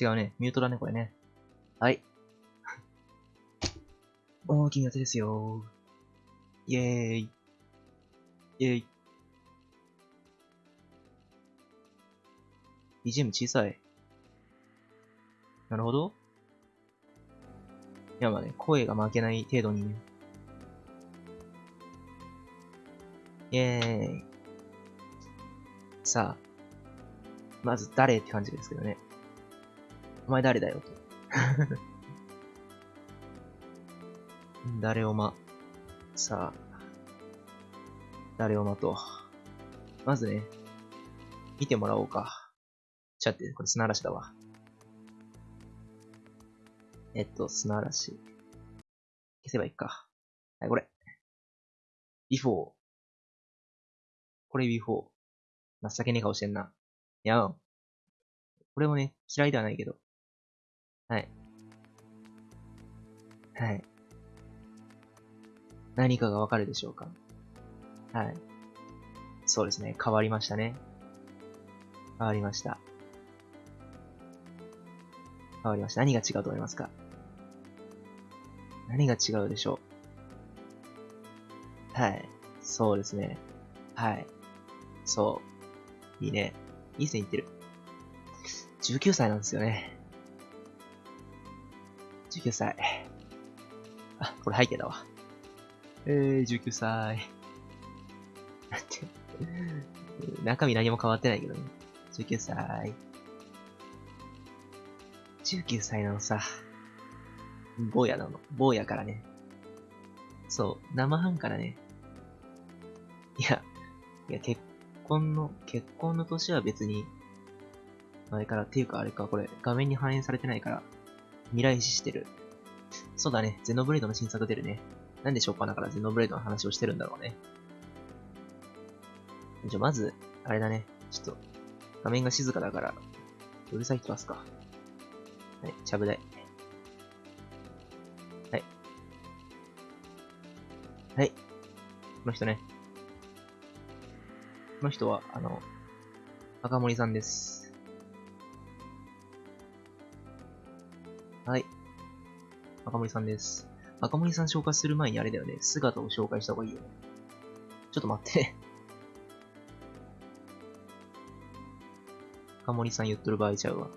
違うね。ミュートだね、これね。はい。大きな手ですよ。イェーイ。イェーイ。BGM 小さい。なるほど。いや、まあね、声が負けない程度にね。イェーイ。さあ、まず誰って感じですけどね。お前誰だよと。誰をま、さあ、誰をまと。まずね、見てもらおうか。ちゃって、これ砂嵐だわ。えっと、砂嵐。消せばいいか。はい、これ。before。これ before。情けねえ顔してんな。いや、これもね、嫌いではないけど。はい。はい。何かがわかるでしょうか？はい。そうですね。変わりましたね。変わりました。変わりました。何が違うと思いますか？何が違うでしょう？はい。そうですね。はい。そう。いいね。いい線いってる。19歳なんですよね。19歳。あ、これ背景だわ。えー、19歳。なんて、中身何も変わってないけどね。19歳。19歳なのさ。坊やなの。坊やからね。そう、生半からね。いや、いや、結婚の、結婚の年は別に、前から、っていうかあれか、これ、画面に反映されてないから、未来視してる。そうだね、ゼノブレードの新作出るね。なんでしょうかだからゼノブレードの話をしてるんだろうね。じゃ、まず、あれだね。ちょっと、画面が静かだから、うるさい人出すか。はい、ちゃぶ台。はい。はい。この人ね。この人は、あの、赤森さんです。はい。赤森さんです。赤森さん紹介する前にあれだよね。姿を紹介した方がいいよね。ちょっと待って。赤森さん言っとる場合ちゃうわ。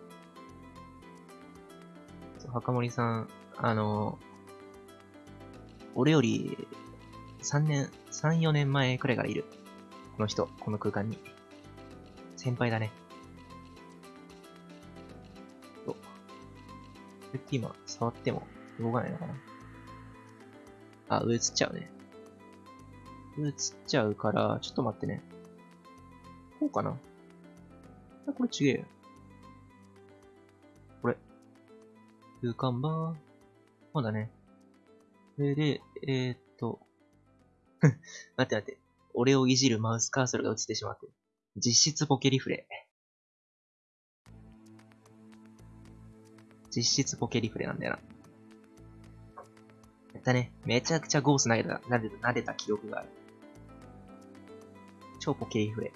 そう赤森さん、あの、俺より3年、3、4年前くらいからいる。この人、この空間に。先輩だね。今、触っても動かないのかなあ、上映っちゃうね。上映っちゃうから、ちょっと待ってね。こうかなあ、これ違えよ。これ。空間バー。そうだね。それで、えー、っと。待って待って。俺をいじるマウスカーソルが映ってしまって。実質ポケリフレ。実質ポケリフレなんだよな。やったね。めちゃくちゃゴース投げた、撫でた、撫でた記憶がある。超ポケリフレ。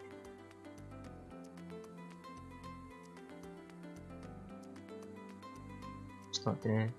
ちょっと待ってね。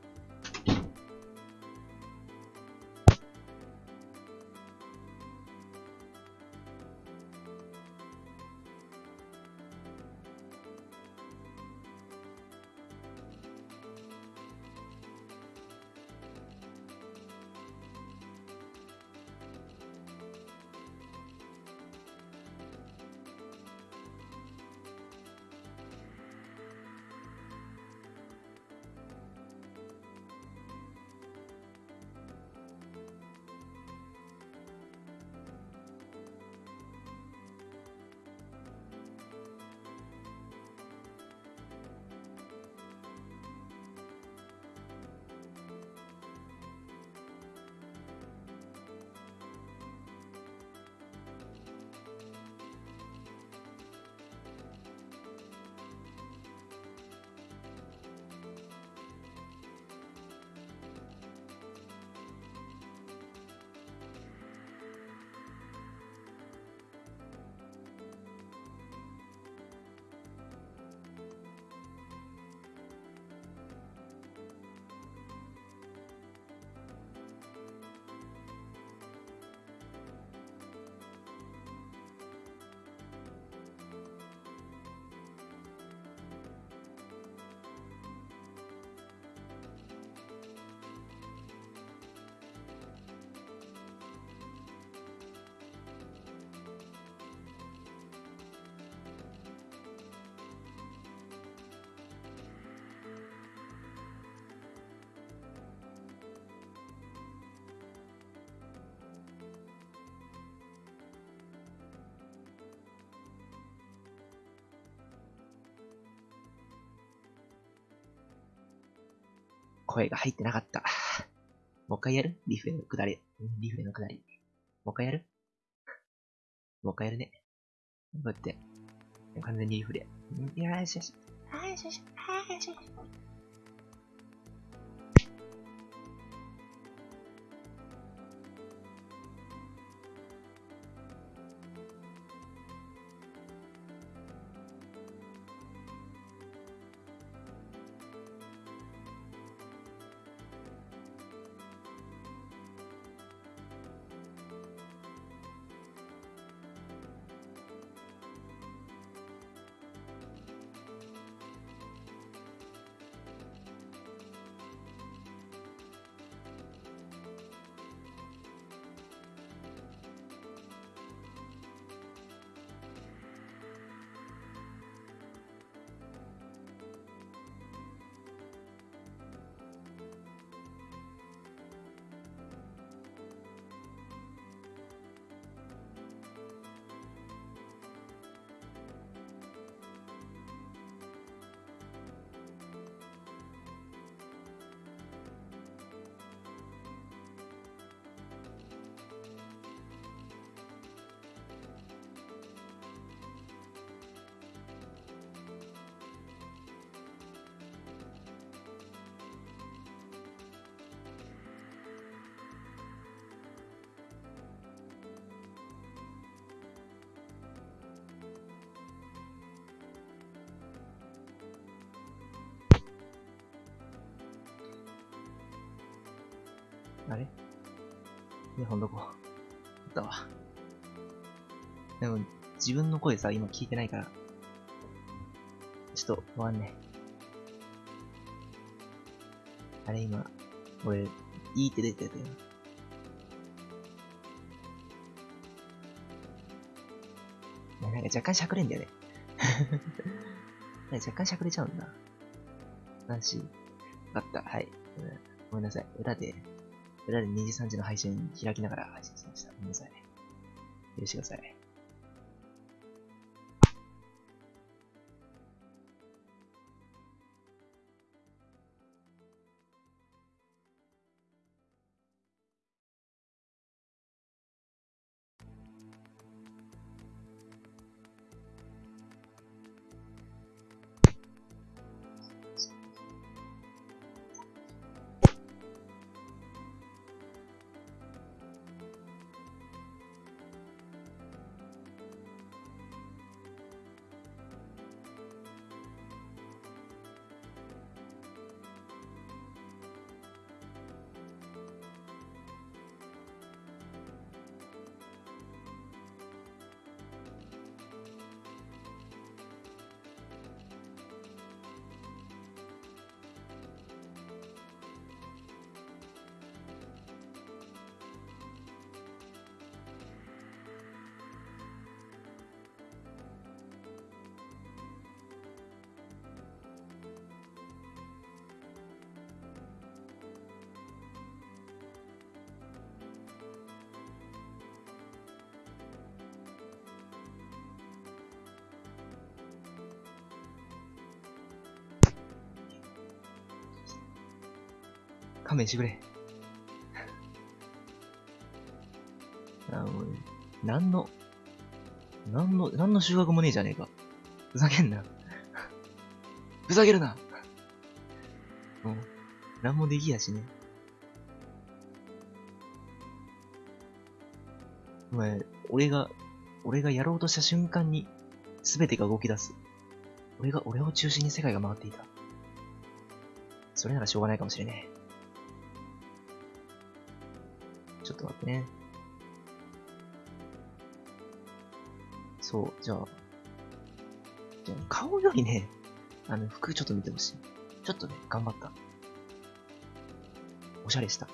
声が入ってなかった。もう一回やる？リフレのくだり。リフレのくだり。もう一回やる？もう一回やるね。こうやって。完全にリフレ。よしよし。よしよし。よしよし。あれ？イヤホンどこ？あったわ。でも、自分の声さ、今聞いてないから。ちょっと、わかんね。あれ今、俺、いいって出てたよ。なんか若干しゃくれんだよね。若干しゃくれちゃうんだ。なし。わかった。はい。ごめんなさい。裏で、裏で2時3時の配信開きながら配信しました。ごめんなさいね。許してください。勘弁してくれ。あもう、なんの、なんの、なんの収穫もねえじゃねえか。ふざけんな。ふざけるな。もう、なんもできやしね。お前、俺が、俺がやろうとした瞬間に、すべてが動き出す。俺が、俺を中心に世界が回っていた。それならしょうがないかもしれねえ。ね。そう、じゃあ、じゃあ顔よりね、あの、服ちょっと見てほしい。ちょっとね、頑張った。おしゃれした。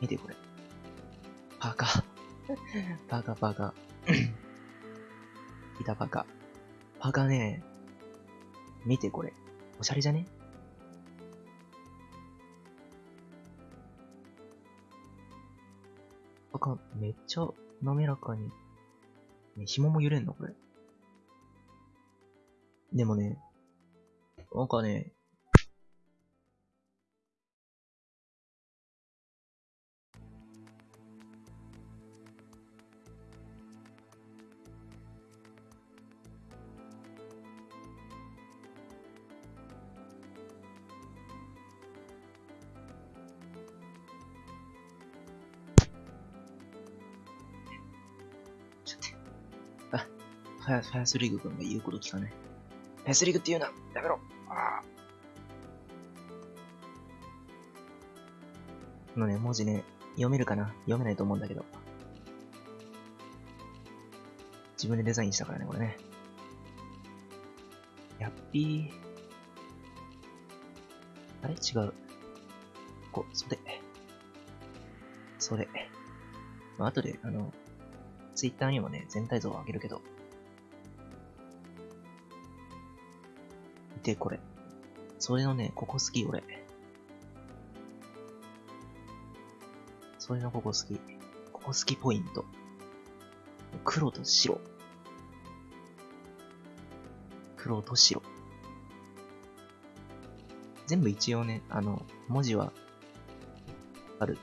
見てこれ。パーカー。パーカー、パーカー。いたパーカー。パーカーね、見てこれ。おしゃれじゃねか、めっちゃ滑らかに。ね、紐も揺れんのこれ。でもね、なんかね、ファファイスリーグ君が言うこと聞かない。ファイスリーグって言うなやめろあこのね、文字ね、読めるかな？読めないと思うんだけど。自分でデザインしたからね、これね。やっぴー。あれ？違う。こ、袖。袖。まあ、後で、あの、ツイッターにもね、全体像を上げるけど。で、これ。それのね、ここ好き、俺。それのここ好き。ここ好きポイント。黒と白。黒と白。全部一応ね、あの、文字は、ある。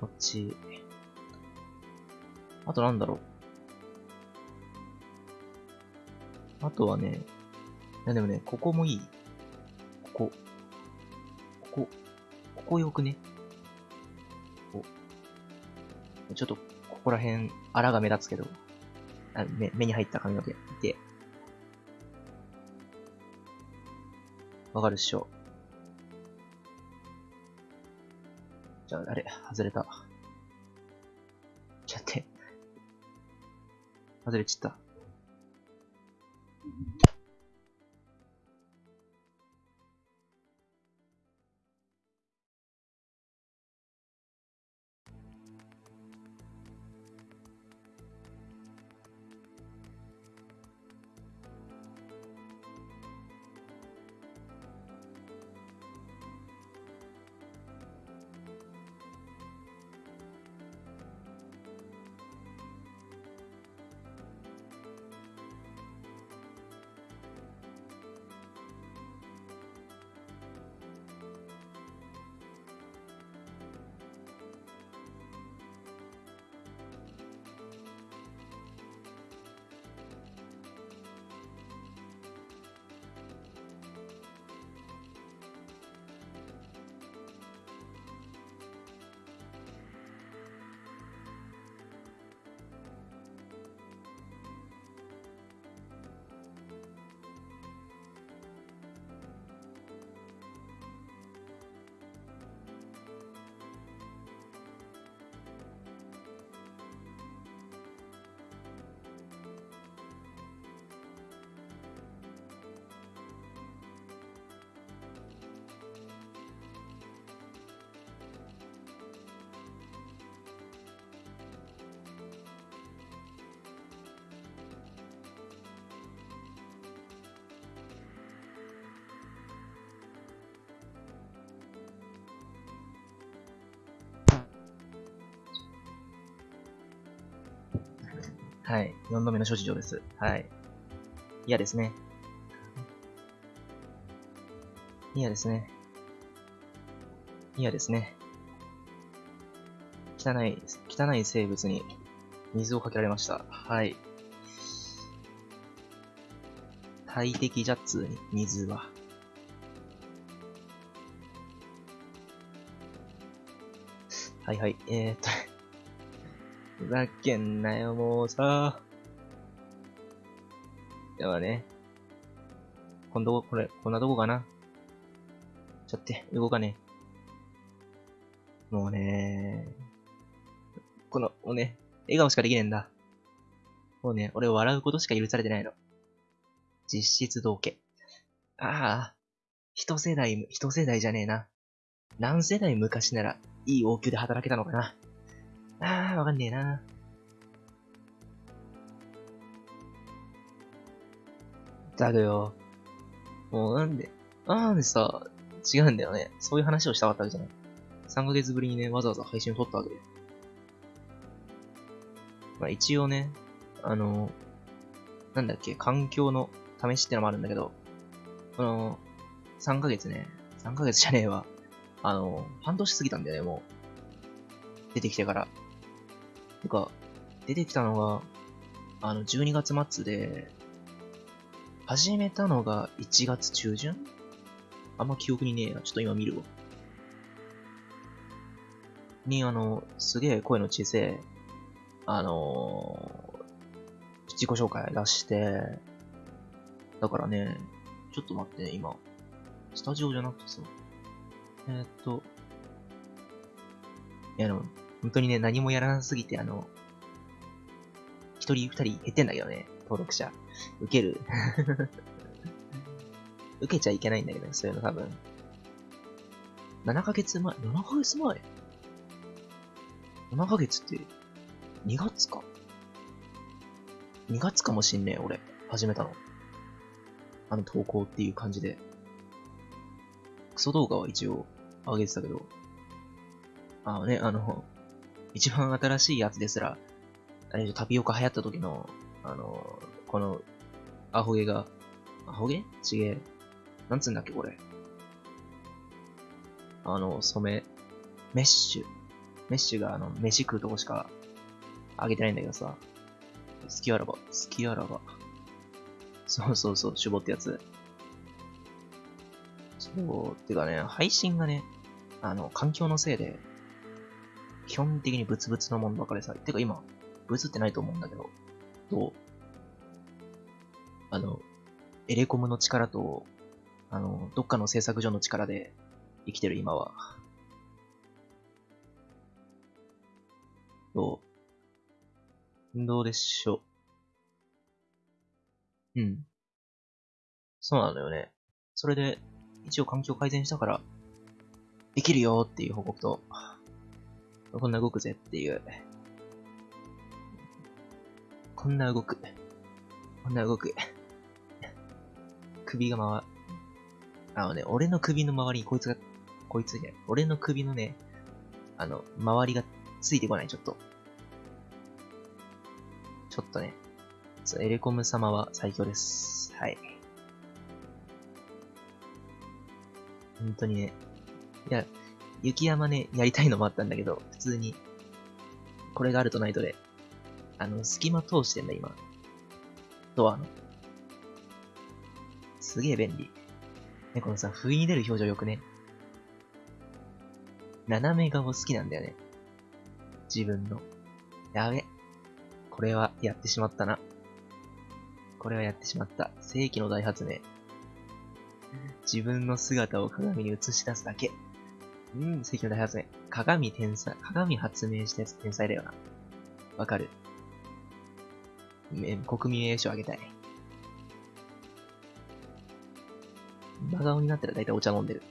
こっち。あとなんだろう。あとはね、いやでもね、ここもいい。ここ。ここ。ここよくね。ここちょっと、ここら辺、あらが目立つけど、あ目目に入った髪の毛。いて。わかるっしょ。じゃあ、あれ、外れた。ちゃって。外れちった。はい。4度目の諸事情です。はい。嫌ですね。嫌ですね。嫌ですね。汚い、汚い生物に水をかけられました。はい。大敵じゃっつーに、水は。はいはい。えー、っと、ふざけんなよ、もうさ。ではね。今度、これ、こんなとこかな。ちょっと、動かねえ。もうねこの、もうね、笑顔しかできねえんだ。もうね、俺笑うことしか許されてないの。実質同家。ああ、一世代、一世代じゃねえな。何世代昔なら、いい王宮で働けたのかな。ああ、わかんねえな。だけど、もうなんで、なんでさ、違うんだよね。そういう話をしたかったわけじゃない。3ヶ月ぶりにね、わざわざ配信を撮ったわけで。まあ一応ね、あの、なんだっけ、環境の試しってのもあるんだけど、この、3ヶ月ね、3ヶ月じゃねえわ。あの、半年過ぎたんだよね、もう。出てきてから。てか、出てきたのが、あの、12月末で、始めたのが1月中旬？あんま記憶にねえな。ちょっと今見るわ。に、あの、すげえ声の小さい、あのー、自己紹介出して、だからね、ちょっと待ってね、今。スタジオじゃなくてさ、えー、っと、いや、あの、本当にね、何もやらなすぎて、あの、一人二人減ってんだけどね、登録者。受ける。受けちゃいけないんだけどね、そういうの多分。7ヶ月前 ?7 ヶ月前 ?7 ヶ月って、2月か ?2 月かもしんねえ、俺。始めたの。あの投稿っていう感じで。クソ動画は一応上げてたけど。あのね、あの、一番新しいやつですら、あれ、タピオカ流行った時の、あの、この、アホ毛が、アホ毛？ちげえ。なんつうんだっけ、これ。あの、染め、メッシュ。メッシュが、あの、飯食うとこしか、あげてないんだけどさ。好きあらば、好きあらば。そうそうそう、絞ってやつ。そう、てかね、配信がね、あの、環境のせいで、基本的にブツブツのもんばかりさ。てか今、ブツってないと思うんだけど、どう？あの、エレコムの力と、あの、どっかの製作所の力で生きてる今は。どう？どうでしょう？うん。そうなのよね。それで、一応環境改善したから、できるよっていう報告と、こんな動くぜっていう。こんな動く。こんな動く。首が回。あのね、俺の首の周りにこいつが、こいつね、俺の首のね、あの、周りがついてこない、ちょっと。ちょっとね、エレコム様は最強です。はい。本当にね。いや、雪山ね、やりたいのもあったんだけど、普通に、これがあるとないとで、あの、隙間通してんだ、今。ドアの。すげえ便利。ね、このさ、不意に出る表情よくね。斜め顔好きなんだよね。自分の。やべ。これはやってしまったな。これはやってしまった。世紀の大発明。自分の姿を鏡に映し出すだけ。うん、世紀の大発明。鏡天才、鏡発明したやつ天才だよな。わかる。国民栄誉賞あげたい。真顔になったら大体お茶飲んでる。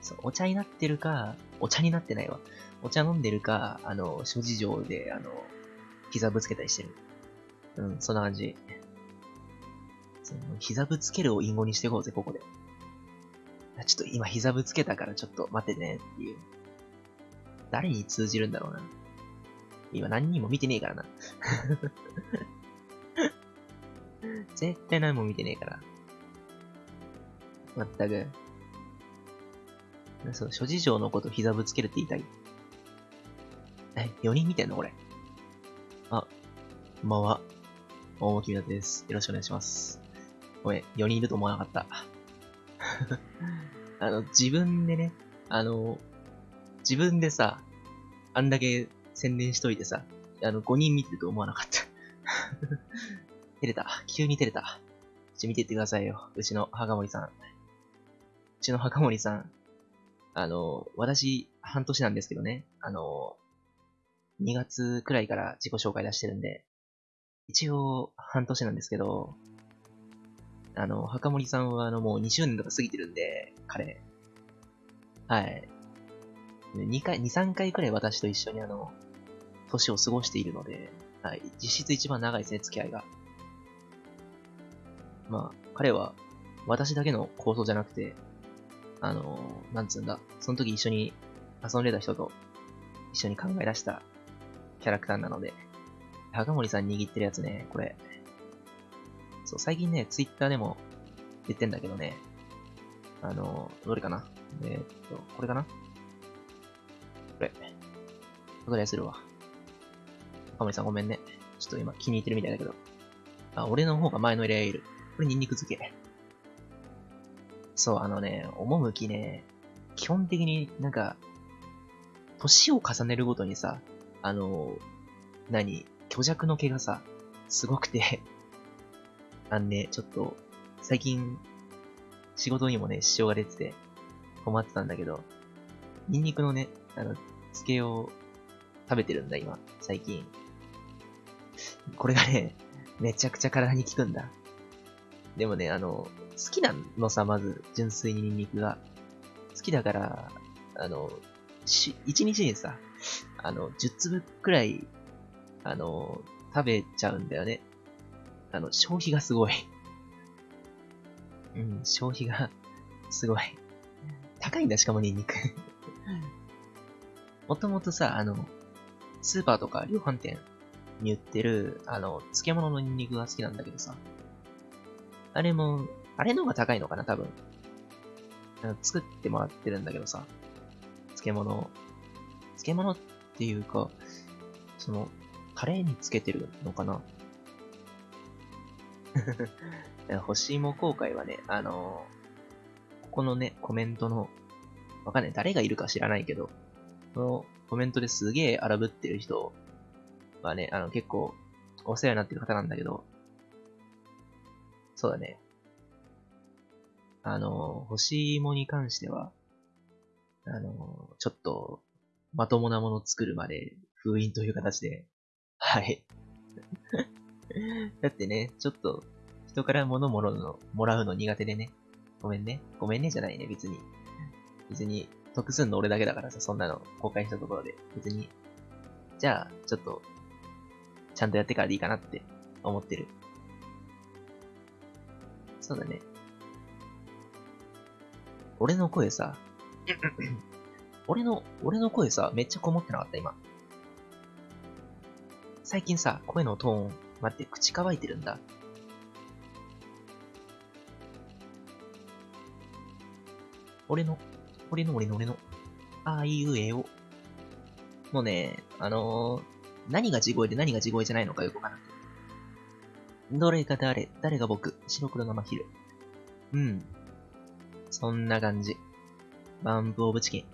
そう、お茶になってるか、お茶になってないわ。お茶飲んでるか、あの、諸事情で、あの、膝ぶつけたりしてる。うん、そんな感じ。その膝ぶつけるを隠語にしていこうぜ、ここで。ちょっと今膝ぶつけたからちょっと待ってねっていう。誰に通じるんだろうな。今何人も見てねえからな。絶対何も見てねえから。まったく。そう、諸事情のこと膝ぶつけるって言いたい。え、4人見てんのこれ。あ、こんばんは。大もきみなです。よろしくお願いします。ごめん、4人いると思わなかった。あの、自分でね、あの、自分でさ、あんだけ宣伝しといてさ、あの、5人見てると思わなかった。照れた。急に照れた。ちょ、見てってくださいよ。うちの墓森さん。うちの墓森さん。あの、私、半年なんですけどね。あの、2月くらいから自己紹介出してるんで、一応、半年なんですけど、あの、墓森さんはあの、もう2周年とか過ぎてるんで、彼。はい。2回、2、3回くらい私と一緒にあの、年を過ごしているので、はい。実質一番長いですね、付き合いが。まあ、彼は、私だけの構想じゃなくて、あの、なんつうんだ、その時一緒に遊んでた人と一緒に考え出したキャラクターなので、高森さん握ってるやつね、これ。そう、最近ね、ツイッターでも、言ってんだけどね。あの、どれかな？えー、っと、これかな？これ。これするわ。赤森さんごめんね。ちょっと今気に入ってるみたいだけど。あ、俺の方が前のレアいる。これニンニク漬け。そう、あのね、趣ね、基本的になんか、年を重ねるごとにさ、あの、何、虚弱の毛がさ、すごくてあんね、ちょっと、最近、仕事にもね、支障が出てて、困ってたんだけど、ニンニクのね、あの、漬けを食べてるんだ、今、最近。これがね、めちゃくちゃ体に効くんだ。でもね、あの、好きなのさ、まず、純粋にニンニクが。好きだから、あの、し、一日にさ、あの、10粒くらい、あの、食べちゃうんだよね。あの、消費がすごい。うん、消費が、すごい。高いんだ、しかもニンニク。もともとさ、あの、スーパーとか量販店に売ってる、あの、漬物のニンニクが好きなんだけどさ。あれも、あれの方が高いのかな、多分。あの作ってもらってるんだけどさ。漬物。漬物っていうか、その、タレにつけてるのかな干し芋公開はね、あのここのね、コメントの、わかんない、誰がいるか知らないけど、このコメントですげえ荒ぶってる人はね、あの結構お世話になってる方なんだけど、そうだね。あの、干し芋に関しては、あの、ちょっと、まともなもの作るまで封印という形で、はい。だってね、ちょっと、人から物もらうの、もらうの苦手でね。ごめんね。ごめんねじゃないね、別に。別に、得すんの俺だけだからさ、そんなの公開したところで。別に。じゃあ、ちょっと、ちゃんとやってからでいいかなって思ってる。そうだね。俺の声さ、俺の、俺の声さ、めっちゃこもってなかった、今。最近さ、声のトーン、待って、口乾いてるんだ。俺の、俺の俺の俺の、ああいうえお。もうね、あのー、何が地声で何が地声じゃないのかよくわからん。どれが誰、誰が僕、白黒生昼。うん。そんな感じ。バンプオブチキン。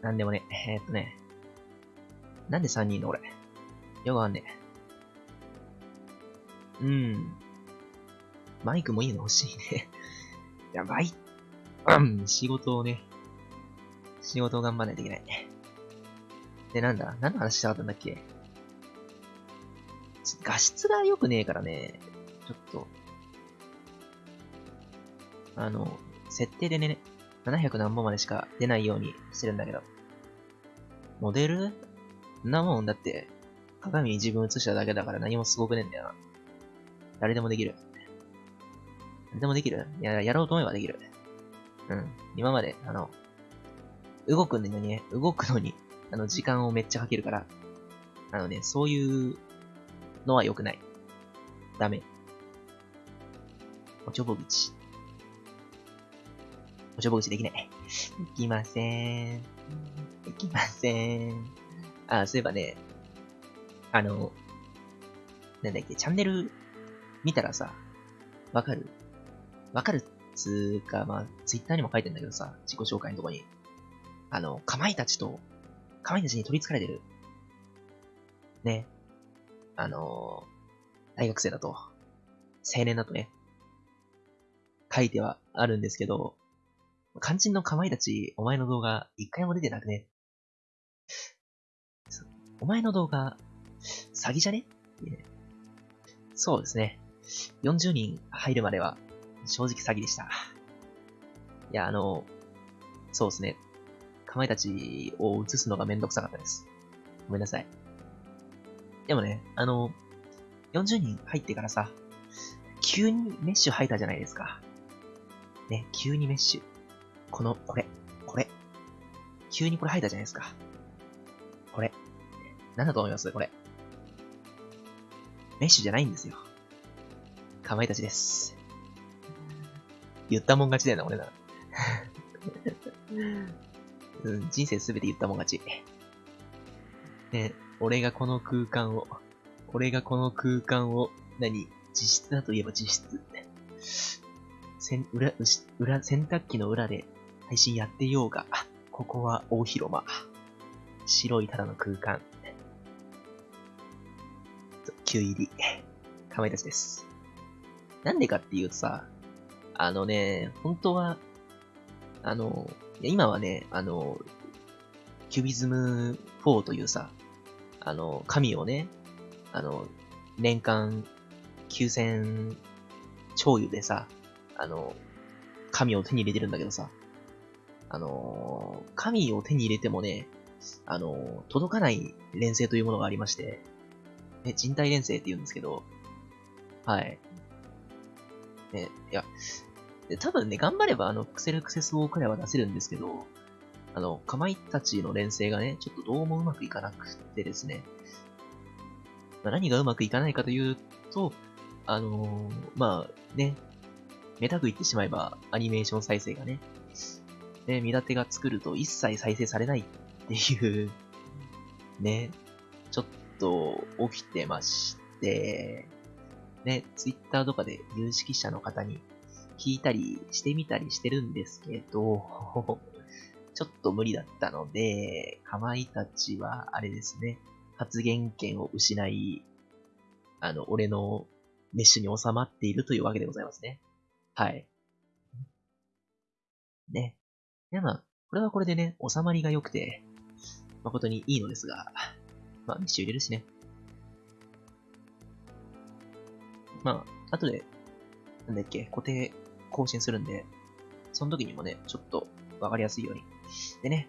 なんでもね、えー、っとね。なんで3人の俺。よくわかんねえ。うん。マイクもいいの欲しいね。やばい。うん、仕事をね、仕事を頑張らないといけない。で、なんだ？何の話したかったんだっけ？画質が良くねえからね、ちょっと、あの、設定でね、700何本までしか出ないようにしてるんだけど。モデル？なもんだって、鏡に自分映しただけだから何もすごくねえんだよな。誰でもできる。誰でもできる？いや、やろうと思えばできる。うん。今まで、あの、動くのにね、動くのに、あの、時間をめっちゃかけるから、あのね、そういうのは良くない。ダメ。おちょぼ口。おちょぼ口できない。できません。できません。あ、そういえばね、あの、なんだっけ、チャンネル見たらさ、わかる？わかるっつうか、まあ、ツイッターにも書いてんだけどさ、自己紹介のとこに。あの、かまいたちと、かまいたちに取り憑かれてる。ね。あの大学生だと、青年だとね、書いてはあるんですけど、肝心のかまいたち、お前の動画、一回も出てなくね。お前の動画、詐欺じゃねそうですね。40人入るまでは、正直詐欺でした。いや、あの、そうですね。かまいたちを映すのがめんどくさかったです。ごめんなさい。でもね、あの、40人入ってからさ、急にメッシュ入ったじゃないですか。ね、急にメッシュ。この、これ、これ。急にこれ入ったじゃないですか。これ。なんだと思います？これ。メッシュじゃないんですよ。かまいたちです。言ったもん勝ちだよな、俺な。うん、人生すべて言ったもん勝ち。ね、俺がこの空間を、俺がこの空間を、何、実質だといえば実質。せん裏、裏、洗濯機の裏で配信やってようが、ここは大広間。白いただの空間。急入り。かまいたちです。なんでかっていうとさ、あのね、本当は、あの、今はね、あの、キュビズム4というさ、あの、神をね、あの、年間9000超油でさ、あの、神を手に入れてるんだけどさ、あの、神を手に入れてもね、あの、届かない連星というものがありまして、ね、人体連星って言うんですけど、はい。ね、いや、多分ね、頑張ればあの、クセルクセスウォーくらいは出せるんですけど、あの、かまいたちの連星がね、ちょっとどうもうまくいかなくてですね、まあ、何がうまくいかないかというと、あのー、まあ、ね、めたく言ってしまえば、アニメーション再生がね、ね、見立てが作ると一切再生されないっていうね、ちょっと起きてまして、ね、ツイッターとかで有識者の方に聞いたりしてみたりしてるんですけど、ちょっと無理だったので、かまいたちはあれですね、発言権を失い、あの、俺のメッシュに収まっているというわけでございますね。はい。ね。いやまあ、これはこれでね、収まりが良くて、誠にいいのですが、まあ、メッシュ入れるしね。まあ、後で、なんだっけ、固定更新するんで、その時にもね、ちょっとわかりやすいように。でね、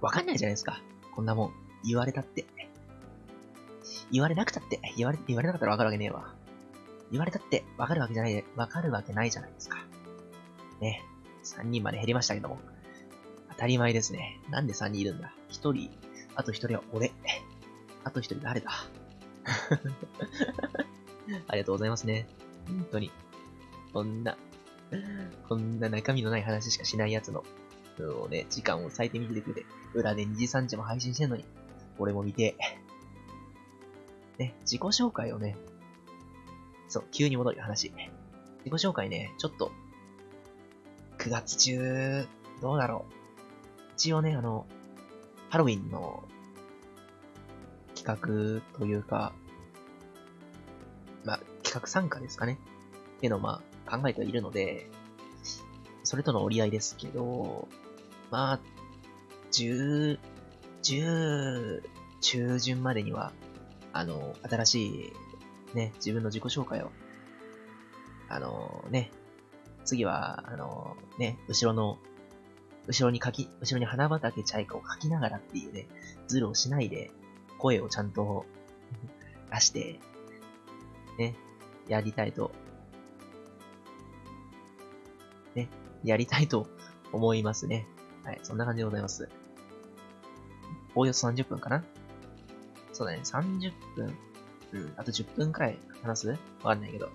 わかんないじゃないですか。こんなもん。言われたって。言われなくたって。言われ、言われなかったらわかるわけねえわ。言われたってわかるわけじゃない、わかるわけないじゃないですか。ね。3人まで減りましたけども。当たり前ですね。なんで3人いるんだ ?1 人、あと1人は俺。あと1人誰だ？ありがとうございますね。本当に。こんな、こんな中身のない話しかしないやつの、のね、時間を割いてみてくれて、裏で2時3時も配信してんのに、俺も見て、ね、自己紹介をね、そう、急に戻る話。自己紹介ね、ちょっと、9月中、どうだろう。一応ね、あの、ハロウィンの企画というか、まあ、企画参加ですかね。っていうのをまあ、考えてはいるので、それとの折り合いですけど、まあ、10、10中旬までには、あの、新しい、ね、自分の自己紹介を、あの、ね、次は、あの、ね、後ろの、後ろに書き、後ろに花畑チャイカを書きながらっていうね、ズルをしないで、声をちゃんと 出して、ね、やりたいと、ね、やりたいと思いますね。はい、そんな感じでございます。おおよそ30分かな？そうだね、30分。うん、あと10分くらい話す？わかんないけど。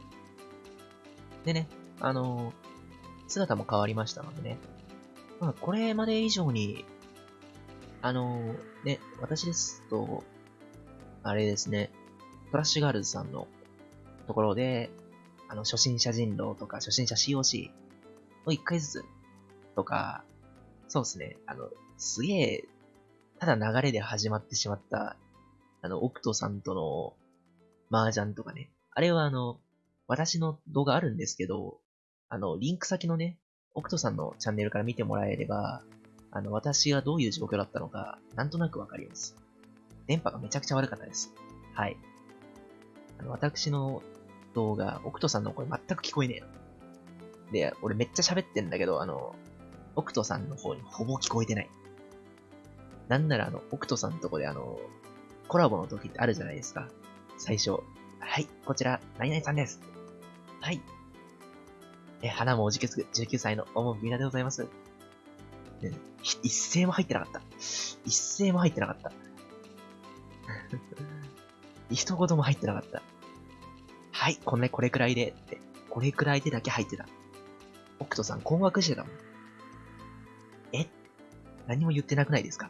でね、あのー、姿も変わりましたのでね。まあ、これまで以上に、あのー、ね、私ですと、あれですね、フラッシュガールズさんのところで、あの、初心者人狼とか、初心者 COC を1回ずつとか、そうですね、あの、すげえ、ただ流れで始まってしまった、あの、オクトさんとの麻雀とかね。あれはあの、私の動画あるんですけど、あの、リンク先のね、オクトさんのチャンネルから見てもらえれば、あの、私がどういう状況だったのか、なんとなくわかります。電波がめちゃくちゃ悪かったです。はい。あの、私の動画、オクトさんの声全く聞こえねえの。で、俺めっちゃ喋ってんだけど、あの、オクトさんの方にほぼ聞こえてない。なんならあの、オクトさんのとこであの、コラボの時ってあるじゃないですか。最初。はい、こちら、何々さんです。はい。え、花もおじけつく19歳のおもみなでございます。ね、一声も入ってなかった。一声も入ってなかった。一言も入ってなかった。はい、こんなこれくらいでって。これくらいでだけ入ってた。オクトさん困惑してたもん。え？何も言ってなくないですか？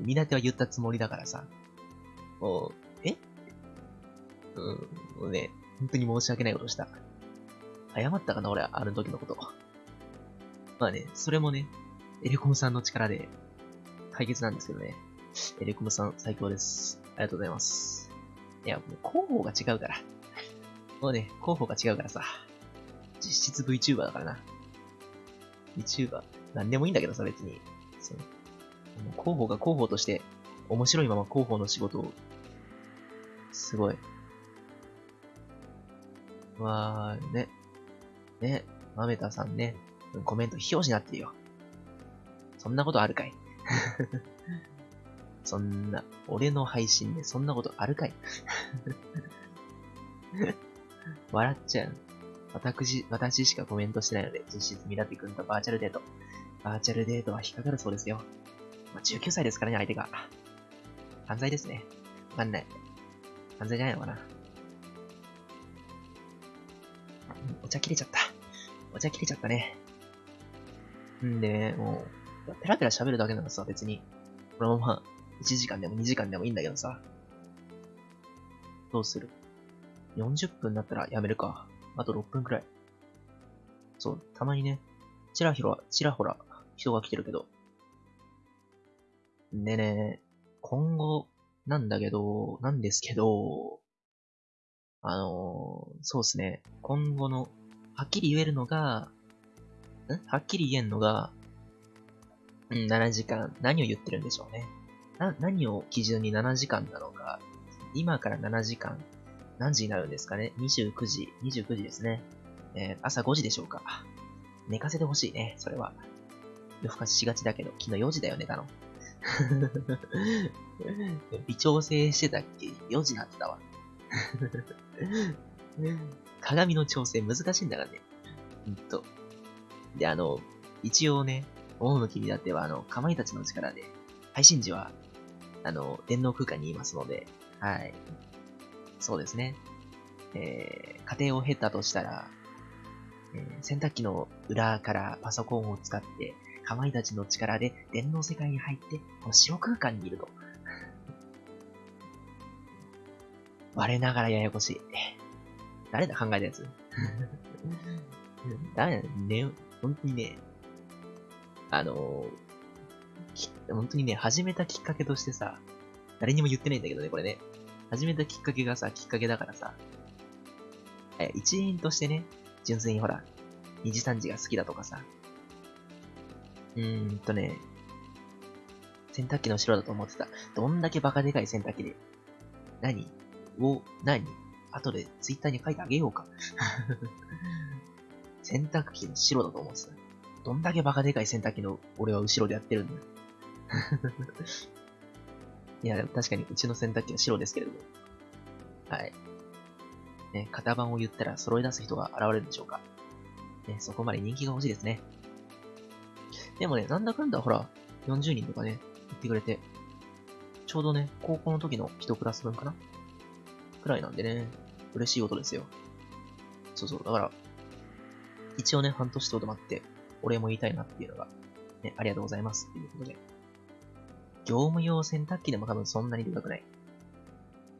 港は言ったつもりだからさ。もう、え？うん、もうね、本当に申し訳ないことした。謝ったかな俺、ある時のこと。まあね、それもね、エレコムさんの力で解決なんですけどね。エレコムさん最強です。ありがとうございます。いや、もう広報が違うから。もうね、広報が違うからさ。実質 VTuber だからな。VTuber。なんでもいいんだけどさ、別に。その広報が広報として、面白いまま広報の仕事を、すごい。わー、ね。ね、まめたさんね、コメント非表示になってるよ。そんなことあるかいそんな、俺の配信でそんなことあるかい？笑っちゃう。私、私しかコメントしてないので、実質ミラティ君とバーチャルデート。バーチャルデートは引っかかるそうですよ。まあ、19歳ですからね、相手が。犯罪ですね。わかんない。犯罪じゃないのかな。お茶切れちゃった。お茶切れちゃったね。んで、もう、ペラペラ喋るだけならさ、別に、このまま1時間でも2時間でもいいんだけどさ。どうする ?40 分だったらやめるか。あと6分くらい。そう、たまにね、ちらひら、ちらほら人が来てるけど。でね、今後、なんだけど、なんですけど、あのー、そうですね、今後の、はっきり言えるのが、ん？はっきり言えんのが、うん、7時間、何を言ってるんでしょうね。な、何を基準に7時間なのか、今から7時間、何時になるんですかね ?29 時、29時ですね。えー、朝5時でしょうか。寝かせてほしいね、それは。夜更かししがちだけど、昨日4時だよ、寝たの。微調整してたっけ ?4 時になってたわ。鏡の調整難しいんだからね。ほんと。で、あの、一応ね、趣にだっては、あの、かまいたちの力で、配信時は、あの、電脳空間にいますので、はい。そうですね。えー、家庭を経たとしたら、えー、洗濯機の裏からパソコンを使って、かまいたちの力で電脳世界に入って、この白空間にいると。我ながらややこしい。誰だ考えたやつ？誰だね、本当にね、あのー、本当にね、始めたきっかけとしてさ、誰にも言ってないんだけどね、これね。始めたきっかけがさ、きっかけだからさ、え、一員としてね、純粋にほら、二次三次が好きだとかさ、うーんとね、洗濯機の後ろだと思ってた。どんだけバカでかい洗濯機で。何？を、何？後でツイッターに書いてあげようか。洗濯機の白だと思ってた。どんだけバカでかい洗濯機の俺は後ろでやってるんだよ。いや、確かにうちの洗濯機は白ですけれども。はい。ね、型番を言ったら揃い出す人が現れるんでしょうか。ね、そこまで人気が欲しいですね。でもね、なんだかんだほら、40人とかね、言ってくれて、ちょうどね、高校の時の1クラス分かな？くらいなんでね、嬉しいことですよ。そうそう、だから、一応ね、半年とどまって、お礼も言いたいなっていうのが、ね、ありがとうございますっていうことで。業務用洗濯機でも多分そんなにでかくない。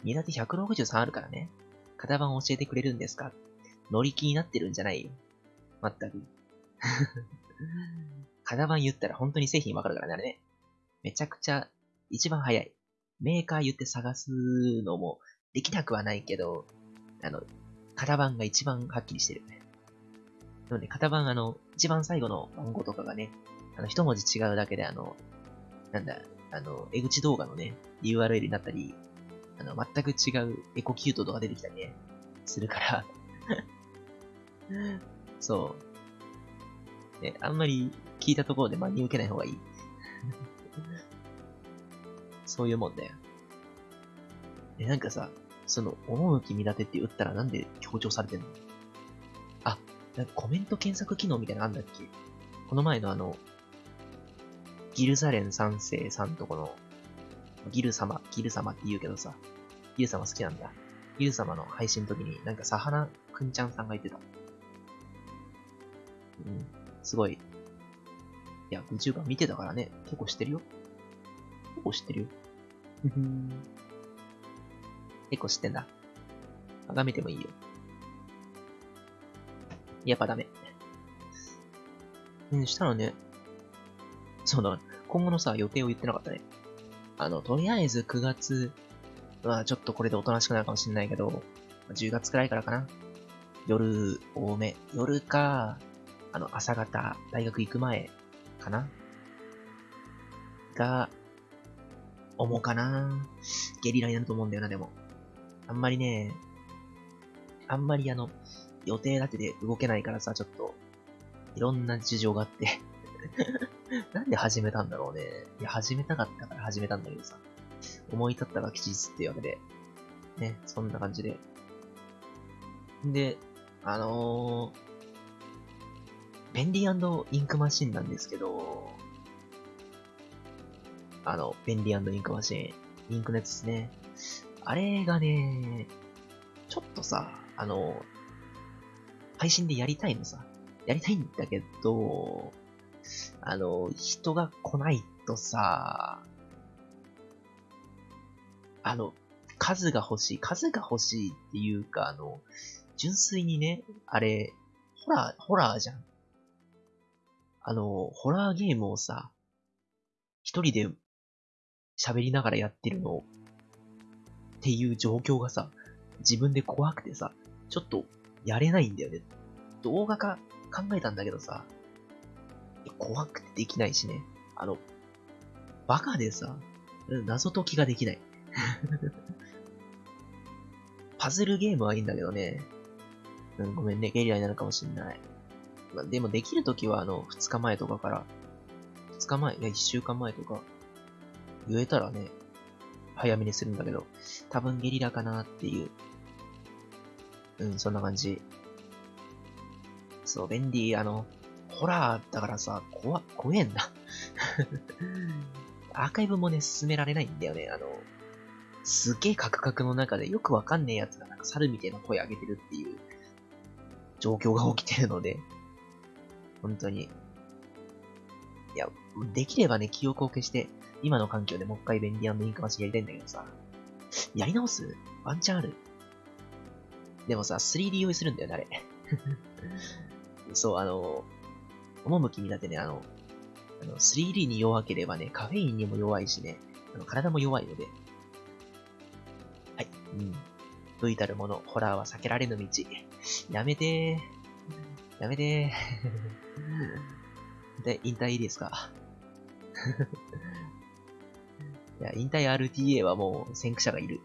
荷立て163あるからね。型番教えてくれるんですか？乗り気になってるんじゃない？よ。まったく。型番言ったら本当に製品わかるからね、あれね。めちゃくちゃ一番早い。メーカー言って探すのもできなくはないけど、あの、型番が一番はっきりしてる。なので、型番あの、一番最後の番号とかがね、あの、一文字違うだけであの、なんだ、あの、江口動画のね、URL になったり、あの、全く違うエコキュートとか出てきたりね、するから そう。ね、あんまり聞いたところで真に受けない方がいい。そういうもんだよ。え、なんかさ、その、趣見立てって打ったらなんで強調されてんの、なんかコメント検索機能みたいなのあんだっけ？この前のあの、ギルサレン三世さんとこの、ギル様、ギル様って言うけどさ、ギル様好きなんだ。ギル様の配信の時になんかサハナくんちゃんさんが言ってた。うん。すごい。いや、VTuber 見てたからね、結構知ってるよ。結構知ってるよ。結構知ってんだ。眺めてもいいよ。やっぱダメ。うん、したらね、そうだ、今後のさ、予定を言ってなかったね。あの、とりあえず9月、まあちょっとこれでおとなしくなるかもしれないけど、10月くらいからかな。夜多め。夜か、あの、朝方、大学行く前かなが、思うかなゲリラになると思うんだよな、でも。あんまりね、あんまりあの、予定立てで動けないからさ、ちょっと、いろんな事情があって なんで始めたんだろうね。いや、始めたかったから始めたんだけどさ。思い立ったが吉日っていうわけで。ね、そんな感じで。で、あのー、便利インクマシンなんですけど、あの、便利インクマシン、インクのやつですね。あれがね、ちょっとさ、あの、配信でやりたいのさ。やりたいんだけど、あの、人が来ないとさ、あの、数が欲しい、数が欲しいっていうか、あの、純粋にね、あれ、ホラー、ホラーじゃん。あの、ホラーゲームをさ、一人で喋りながらやってるのっていう状況がさ、自分で怖くてさ、ちょっとやれないんだよね。動画化考えたんだけどさ、怖くてできないしね。あの、バカでさ、謎解きができない。パズルゲームはいいんだけどね。うん、ごめんね、ゲリラになるかもしんない。ま、でもできるときはあの、2日前とかから、2日前、いや1週間前とか、言えたらね、早めにするんだけど、多分ゲリラかなっていう。うん、そんな感じ。そう、便利、あの、ホラーだからさ、怖、怖えんな。アーカイブもね、進められないんだよね。あの、すげえカクカクの中でよくわかんねえやつがなんか猿みたいな声上げてるっていう状況が起きてるので、本当に。いや、できればね、記憶を消して、今の環境でもう一回便利インクマシやりたいんだけどさ、やり直す？ワンチャンある？でもさ、3D 用意するんだよね、あれ。そう、あの、趣見立てね、あの、あの 3D に弱ければね、カフェインにも弱いしね、あの体も弱いので。はい、うん。V たるもの、ホラーは避けられぬ道。やめてー。やめてー。で、引退いいですか？いや、引退 RTA はもう先駆者がいる。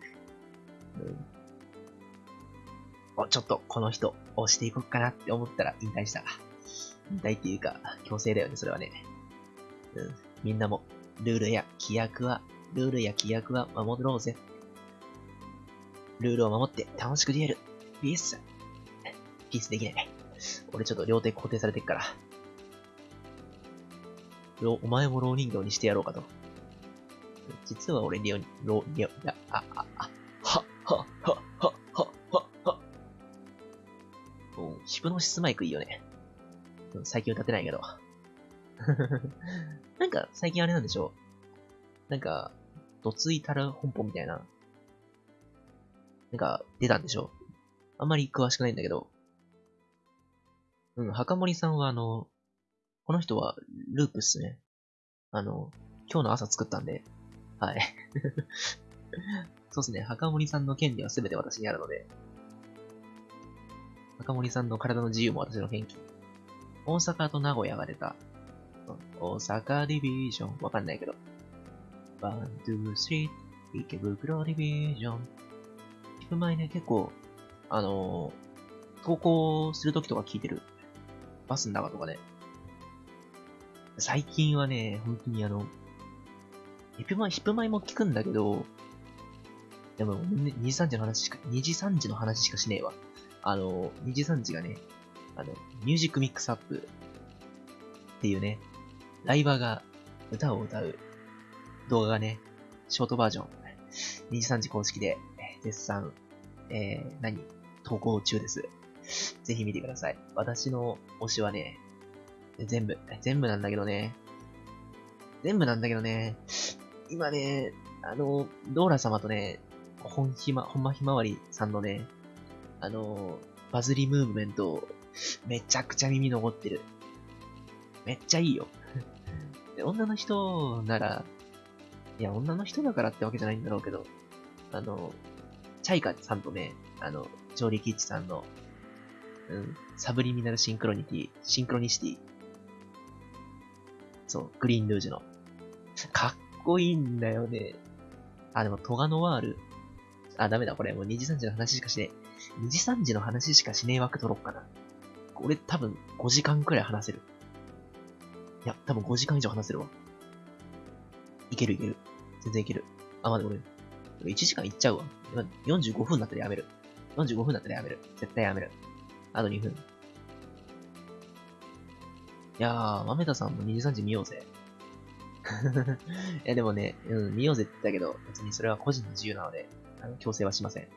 うんお、ちょっとこの人押していこうかなって思ったら引退した。引退っていうか、強制だよね、それはね。うん。みんなも、ルールや規約は、ルールや規約は守ろうぜ。ルールを守って楽しくデュエル。ピース。ピースできない。俺ちょっと両手固定されてっから。お前も老人形にしてやろうかと。実は俺、リオ、ロ、リオ、あ、あ、プノシスマイクいいよね。最近歌ってないけど。なんか、最近あれなんでしょうなんか、どついたら本舗みたいな、なんか、出たんでしょあんまり詳しくないんだけど。うん、墓森さんはあの、この人はループっすね。あの、今日の朝作ったんで、はい。そうっすね、墓森さんの権利は全て私にあるので、墓森さんの体の自由も私の権利。大阪と名古屋が出た。大阪ディビジョン。わかんないけど。ワン、ツー、スリー、池袋ディビジョン。聞く前ね、結構、あのー、投稿するときとか聞いてる。バスの中とかで。最近はね、本当にあの、ヒップマイ、ヒップマイも聞くんだけど、でも、2時3時の話しか、2時3時の話しかしねえわ。あの、2時3時がね、あの、ミュージックミックスアップっていうね、ライバーが歌を歌う動画がね、ショートバージョン、23時公式で絶賛、えー、何投稿中です。ぜひ見てください。私の推しはね、全部、全部なんだけどね。全部なんだけどね。今ね、あの、ドーラ様とね、本ひま、ほんまひまわりさんのね、あの、バズりムーブメント、めちゃくちゃ耳残ってる。めっちゃいいよ。女の人なら、いや、女の人だからってわけじゃないんだろうけど、あの、チャイカさんとね、あの、ジョーリキッチさんの、うん、サブリミナルシンクロニティ、シンクロニシティ。そう、グリーンルージュの。かっこいいんだよね。あ、でも、トガノワール。あ、ダメだ、これ。もうにじさんじの話しかしねえ。にじさんじの話しかしねえ枠取ろっかな。俺多分5時間くらい話せる。いや、多分5時間以上話せるわ。いけるいける。全然いける。あ、まで俺、1時間いっちゃうわ。45分だったらやめる。45分だったらやめる。絶対やめる。あと2分。いやー、豆田さんも2時3時見ようぜ。いや、でもね、うん、見ようぜって言ったけど、別にそれは個人の自由なので、あの、強制はしません。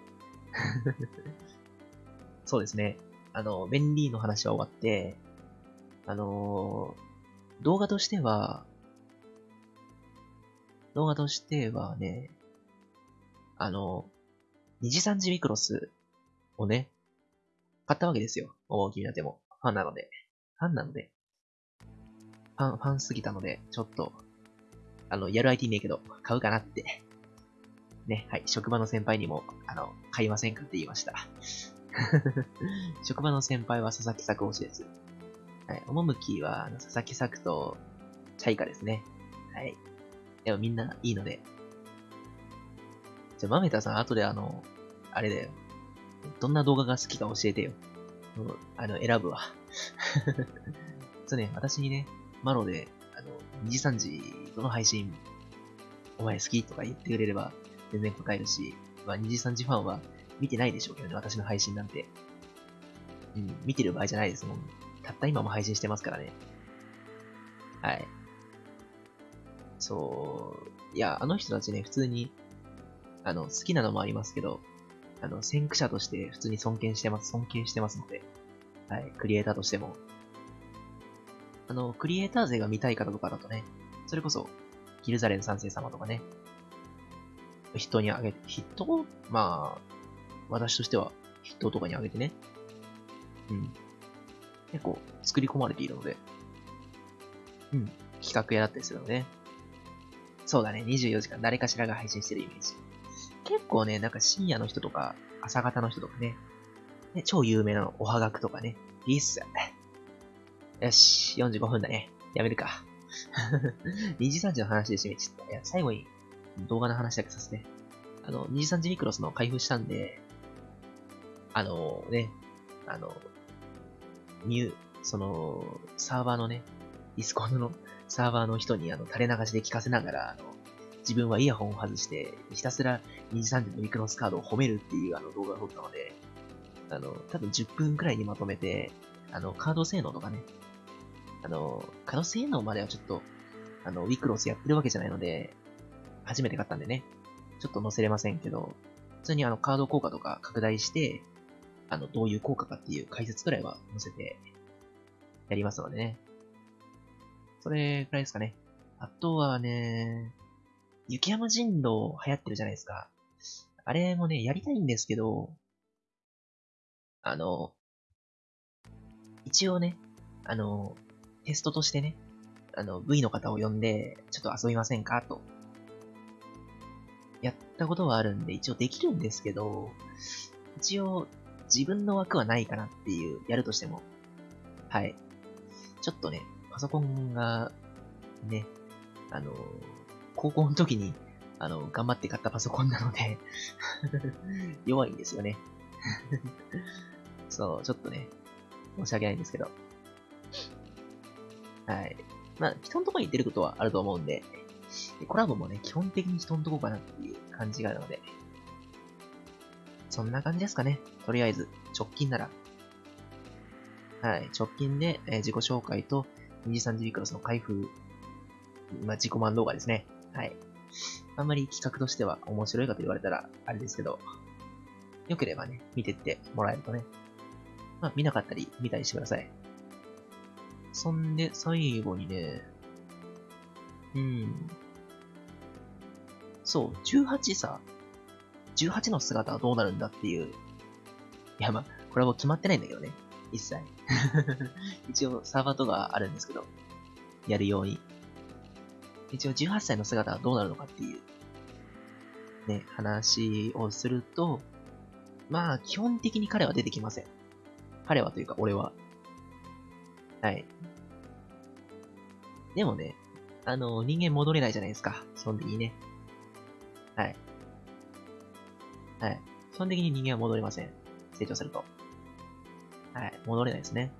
そうですね。あの、便利の話は終わって、あのー、動画としては、動画としてはね、あの、二次三次ミクロスをね、買ったわけですよ。大きなでも。ファンなので。ファンなので。ファン、ファンすぎたので、ちょっと、あの、やる IT ねえけど、買うかなって。ね、はい、職場の先輩にも、あの、買いませんかって言いました。職場の先輩は佐々木作推しです。はい、趣は、あの佐々木作と、チャイカですね。はい。でもみんないいので。じゃあ、マメタさん、後であの、あれだよ。どんな動画が好きか教えてよ。あの、選ぶわ。そうね、私にね、マロで、あの、2時3時、どの配信、お前好きとか言ってくれれば、全然答えるし、まあ、2時3時ファンは見てないでしょうけどね、私の配信なんて。うん、見てる場合じゃないですもん。たった今も配信してますからね。はい。そう、いや、あの人たちね、普通に、あの、好きなのもありますけど、あの、先駆者として普通に尊敬してます、尊敬してますので、はい、クリエイターとしても。あの、クリエイター勢が見たい方とかだとね、それこそ、ギルザレン三世様とかね、人にあげて、筆頭まあ、私としては筆頭とかにあげてね、うん。結構作り込まれているので、うん。企画屋だったりするので、ね、そうだね、24時間誰かしらが配信してるイメージ。結構ね、なんか深夜の人とか、朝方の人とかね、ね超有名なの、おはがくとかね、いいっす。よし、45分だね。やめるか。にじさんじの話で締めちゃった。いや、最後に動画の話だけさせて。あの、にじさんじミクロスの開封したんで、あのね、あの、ニュー、その、サーバーのね、ディスコードのサーバーの人にあの垂れ流しで聞かせながら、あの、自分はイヤホンを外して、ひたすらにじさんじのミクロスカードを褒めるっていうあの動画を撮ったので、あの、多分10分くらいにまとめて、あの、カード性能とかね、あの、カード性能まではちょっと、あの、ウィクロスやってるわけじゃないので、初めて買ったんでね、ちょっと載せれませんけど、普通にあの、カード効果とか拡大して、あの、どういう効果かっていう解説くらいは載せて、やりますのでね。それくらいですかね。あとはね、雪山人狼流行ってるじゃないですか。あれもね、やりたいんですけど、あの、一応ね、あの、テストとしてね、あの、V の方を呼んで、ちょっと遊びませんかと。やったことはあるんで、一応できるんですけど、一応、自分の枠はないかなっていう、やるとしても。はい。ちょっとね、パソコンが、ね、あの、高校の時に、あの、頑張って買ったパソコンなので 弱いんですよね そう、ちょっとね、申し訳ないんですけど。はい。まあ、人のとこに出ることはあると思うんで、コラボもね、基本的に人のとこかなっていう感じがあるので、そんな感じですかね。とりあえず、直近なら。はい、直近で、えー、自己紹介と23時ビクロスの開封、まあ、自己満動画ですね。はい。あんまり企画としては面白いかと言われたら、あれですけど、良ければね、見てってもらえるとね。まあ、見なかったり、見たりしてください。そんで、最後にね、うん。そう、18さ、18の姿はどうなるんだっていう。いや、まあ、これはもう決まってないんだけどね。一切。一応、サーバーとかあるんですけど、やるように。一応、18歳の姿はどうなるのかっていう、ね、話をすると、まあ、基本的に彼は出てきません。彼はというか、俺は。はい。でもね、あの、人間戻れないじゃないですか。基本的にね。はい。はい。基本的に人間は戻れません。成長すると。はい。戻れないですね。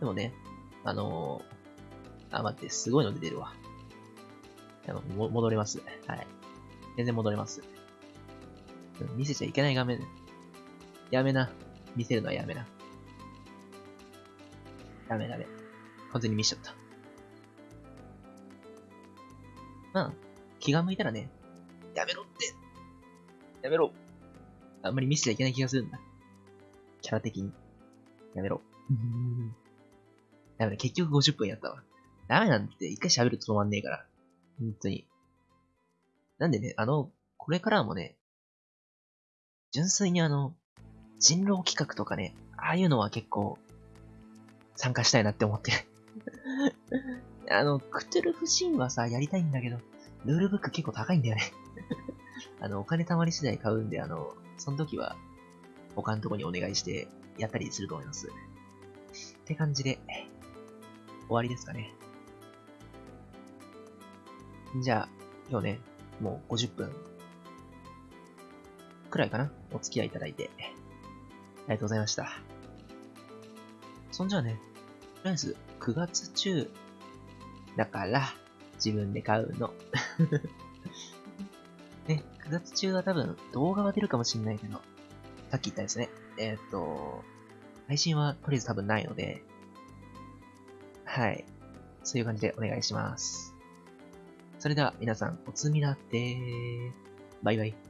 でもね、あのー、あ、待って、すごいの出てるわ。あの、も戻れます。はい。全然戻れます。見せちゃいけない画面。やめな。見せるのはやめな。ダメダメ。完全に見しちゃった。まあ、気が向いたらね、やめろってやめろあんまり見せちゃいけない気がするんだ。キャラ的に。やめろ。ダメだ、結局50分やったわ。ダメなんて、一回喋ると止まんねえから。本当に。なんでね、あの、これからもね、純粋にあの、人狼企画とかね、ああいうのは結構、参加したいなって思ってる。あの、クトゥルフ神話さ、やりたいんだけど、ルールブック結構高いんだよね あの、お金貯まり次第買うんで、あの、その時は、他のとこにお願いしてやったりすると思います。って感じで、終わりですかね。じゃあ、今日ね、もう50分くらいかなお付き合いいただいて、ありがとうございました。そんじゃあね、とりあえず9月中だから、自分で買うの。ね、9月中は多分動画は出るかもしんないけど、さっき言ったですね。えー、っと、配信はとりあえず多分ないので、はい。そういう感じでお願いします。それでは皆さん、おつみなってバイバイ。